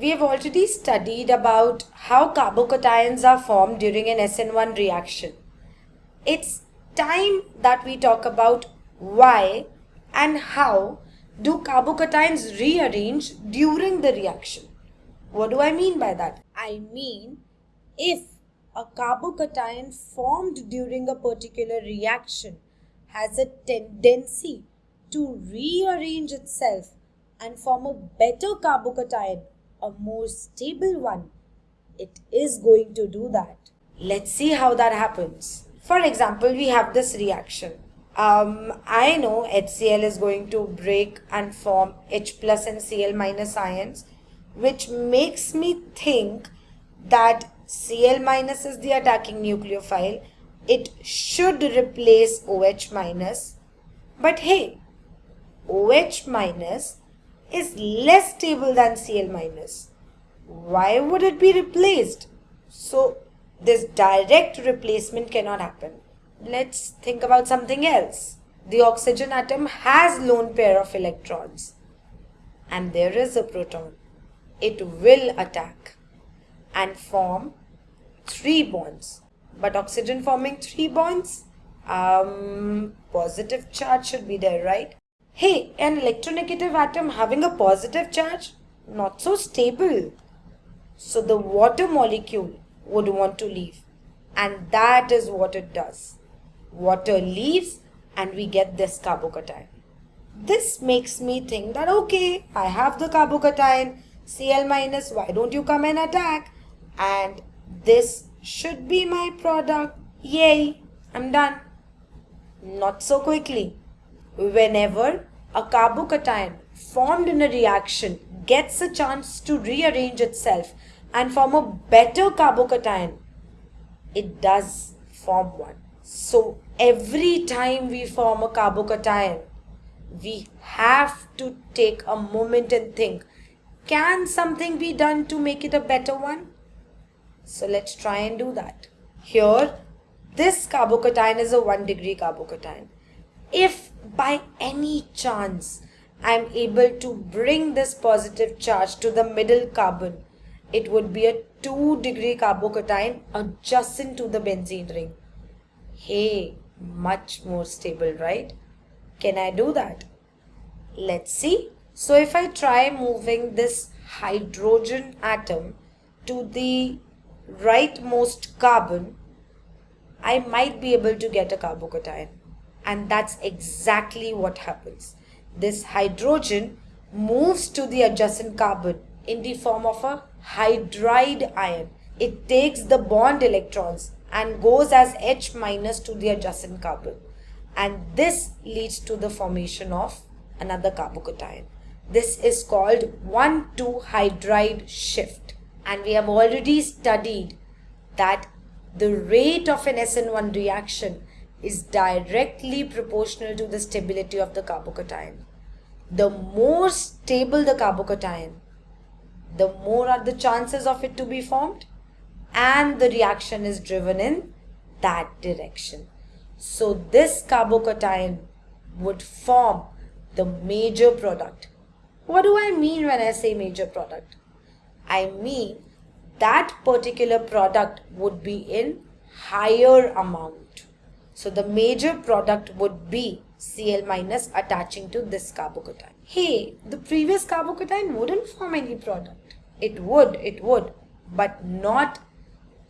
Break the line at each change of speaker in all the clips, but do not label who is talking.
We have already studied about how carbocations are formed during an SN1 reaction. It's time that we talk about why and how do carbocations rearrange during the reaction. What do I mean by that? I mean if a carbocation formed during a particular reaction has a tendency to rearrange itself and form a better carbocation, a more stable one, it is going to do that. Let's see how that happens. For example, we have this reaction. Um, I know HCl is going to break and form H plus and Cl minus ions, which makes me think that Cl minus is the attacking nucleophile. It should replace OH minus. But hey, OH minus is less stable than Cl minus. Why would it be replaced? So this direct replacement cannot happen. Let's think about something else. The oxygen atom has lone pair of electrons and there is a proton. It will attack and form three bonds. But oxygen forming three bonds, um, positive charge should be there, right? Hey, an electronegative atom having a positive charge, not so stable. So the water molecule would want to leave. And that is what it does. Water leaves and we get this carbocation. This makes me think that okay, I have the carbocation, Cl minus, why don't you come and attack? And this should be my product. Yay, I'm done. Not so quickly. Whenever a carbocation formed in a reaction gets a chance to rearrange itself and form a better carbocation, it does form one. So every time we form a carbocation, we have to take a moment and think, can something be done to make it a better one? So let's try and do that. Here, this carbocation is a 1 degree carbocation. If by any chance I am able to bring this positive charge to the middle carbon, it would be a 2 degree carbocation adjacent to the benzene ring. Hey, much more stable, right? Can I do that? Let's see. So if I try moving this hydrogen atom to the rightmost carbon, I might be able to get a carbocation. And that's exactly what happens. This hydrogen moves to the adjacent carbon in the form of a hydride ion. It takes the bond electrons and goes as H minus to the adjacent carbon. And this leads to the formation of another carbocation. This is called 1,2 hydride shift. And we have already studied that the rate of an SN1 reaction is directly proportional to the stability of the carbocation. The more stable the carbocation, the more are the chances of it to be formed and the reaction is driven in that direction. So this carbocation would form the major product. What do I mean when I say major product? I mean that particular product would be in higher amount. So the major product would be Cl minus attaching to this carbocation. Hey, the previous carbocation wouldn't form any product. It would, it would, but not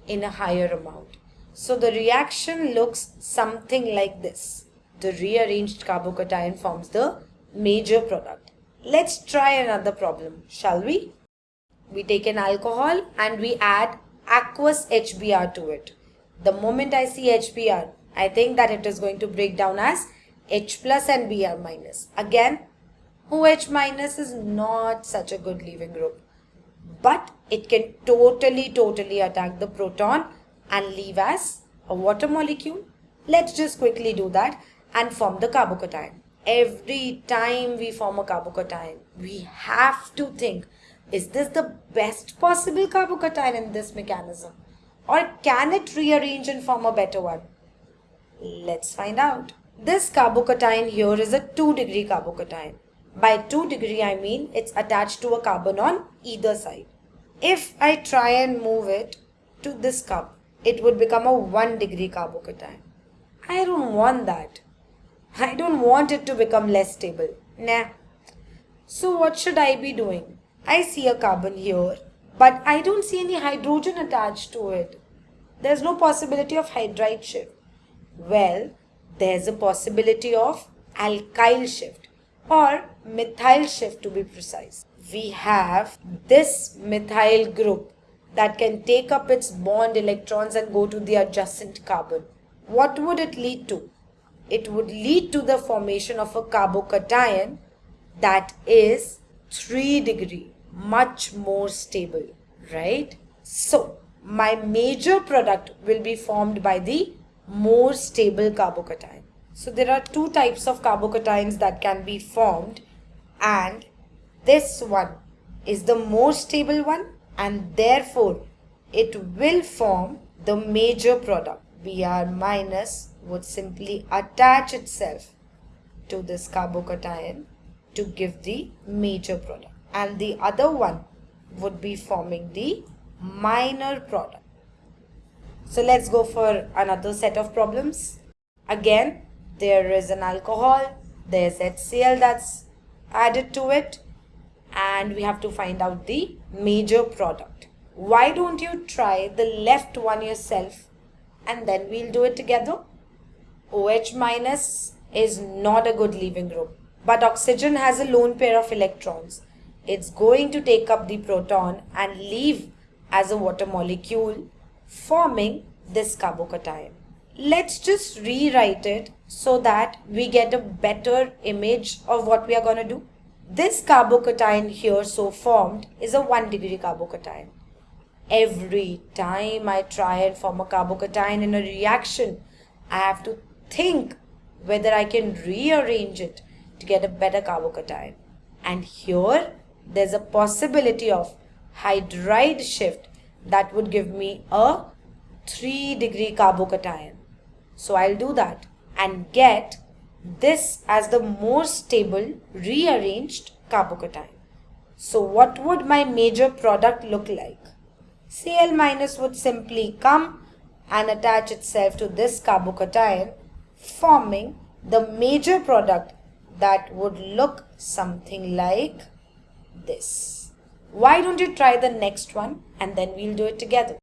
in a higher amount. So the reaction looks something like this. The rearranged carbocation forms the major product. Let's try another problem, shall we? We take an alcohol and we add aqueous HBr to it. The moment I see HBr, I think that it is going to break down as H plus and Br minus. Again, OH minus is not such a good leaving group. But it can totally, totally attack the proton and leave as a water molecule. Let's just quickly do that and form the carbocation. Every time we form a carbocation, we have to think is this the best possible carbocation in this mechanism? Or can it rearrange and form a better one? Let's find out. This carbocation here is a 2 degree carbocation. By 2 degree I mean it's attached to a carbon on either side. If I try and move it to this cup, it would become a 1 degree carbocation. I don't want that. I don't want it to become less stable. Nah. So what should I be doing? I see a carbon here, but I don't see any hydrogen attached to it. There's no possibility of hydride shift. Well, there's a possibility of alkyl shift or methyl shift to be precise. We have this methyl group that can take up its bond electrons and go to the adjacent carbon. What would it lead to? It would lead to the formation of a carbocation that is 3 degree, much more stable, right? So, my major product will be formed by the more stable carbocation. So there are two types of carbocations that can be formed and this one is the more stable one and therefore it will form the major product. Br minus would simply attach itself to this carbocation to give the major product and the other one would be forming the minor product. So let's go for another set of problems. Again, there is an alcohol, there's HCl that's added to it and we have to find out the major product. Why don't you try the left one yourself and then we'll do it together? OH minus is not a good leaving group but oxygen has a lone pair of electrons. It's going to take up the proton and leave as a water molecule forming this carbocation. Let's just rewrite it so that we get a better image of what we are going to do. This carbocation here so formed is a 1 degree carbocation. Every time I try and form a carbocation in a reaction, I have to think whether I can rearrange it to get a better carbocation. And here there's a possibility of hydride shift that would give me a 3 degree carbocation. So I'll do that and get this as the more stable rearranged carbocation. So what would my major product look like? Cl minus would simply come and attach itself to this carbocation forming the major product that would look something like this. Why don't you try the next one and then we'll do it together.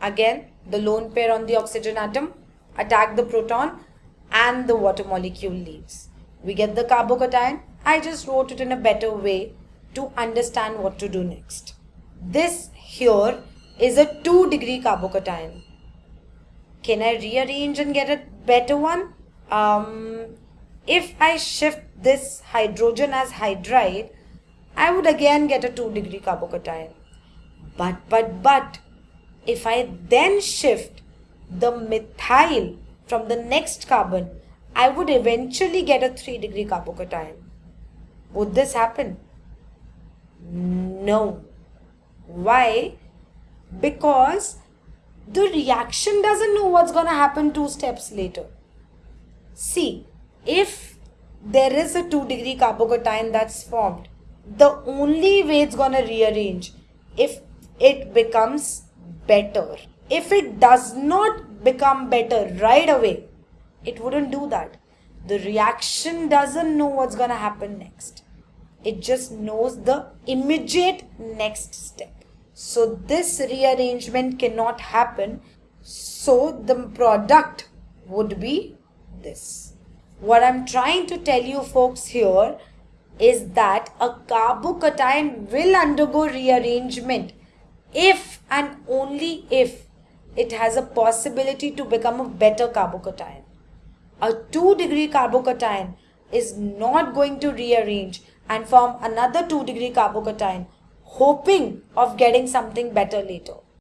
Again, the lone pair on the oxygen atom attack the proton and the water molecule leaves. We get the carbocation. I just wrote it in a better way to understand what to do next. This here is a 2 degree carbocation. Can I rearrange and get a better one? Um, if I shift this hydrogen as hydride, I would again get a 2 degree carbocation. But, but, but, if I then shift the methyl from the next carbon, I would eventually get a 3 degree carbocation. Would this happen? No. Why? Because the reaction doesn't know what's going to happen two steps later. See, if there is a 2 degree carbocation that's formed, the only way it's to rearrange if it becomes better. If it does not become better right away, it wouldn't do that. The reaction doesn't know what's to happen next. It just knows the immediate next step. So this rearrangement cannot happen. So the product would be this. What I'm trying to tell you folks here is that a carbocation will undergo rearrangement if and only if it has a possibility to become a better carbocation. A 2 degree carbocation is not going to rearrange and form another 2 degree carbocation hoping of getting something better later.